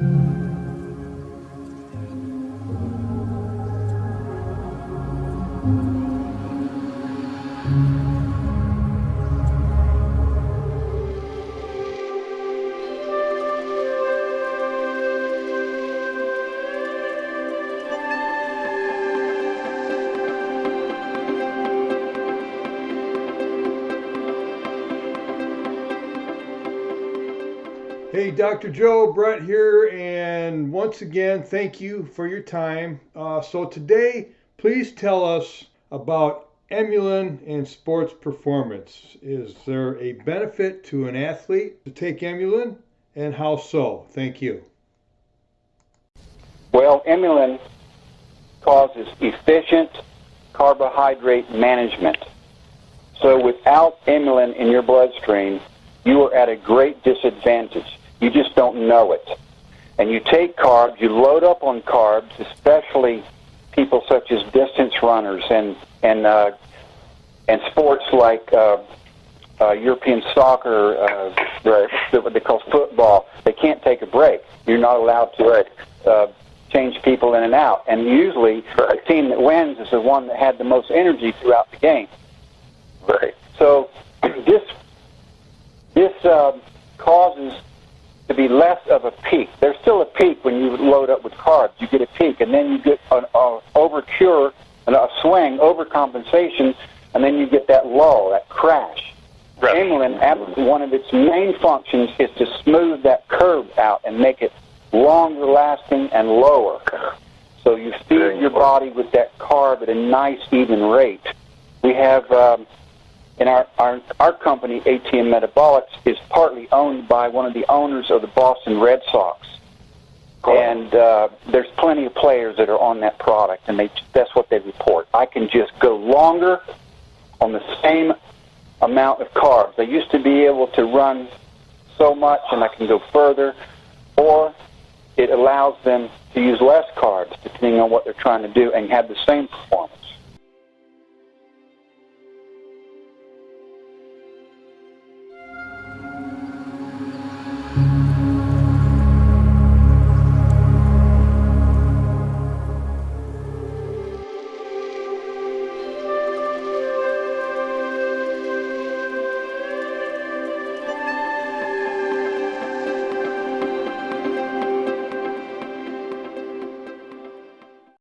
Thank you. Hey, Dr. Joe, Brett here, and once again, thank you for your time. Uh, so, today, please tell us about Emulin and sports performance. Is there a benefit to an athlete to take Emulin, and how so? Thank you. Well, Emulin causes efficient carbohydrate management. So without Emulin in your bloodstream, you are at a great disadvantage. You just don't know it. And you take carbs, you load up on carbs, especially people such as distance runners and and uh, and sports like uh, uh, European soccer, uh, what they call football. They can't take a break. You're not allowed to uh, change people in and out. And usually, right. the team that wins is the one that had the most energy throughout the game. Right. So this this uh, causes to be less of a peak. There's still a peak when you load up with carbs. You get a peak, and then you get an uh, overcure and a swing, overcompensation, and then you get that lull, that crash. Right. One of its main functions is to smooth that curve out and make it longer lasting and lower. So you feed your body with that carb at a nice even rate. We have um, in our, our our company, ATM Metabolics, is partly owned by one of the owners of the Boston Red Sox. Cool. And uh, there's plenty of players that are on that product, and they that's what they report. I can just go longer on the same amount of carbs. I used to be able to run so much, and I can go further, or it allows them to use less carbs, depending on what they're trying to do, and have the same performance.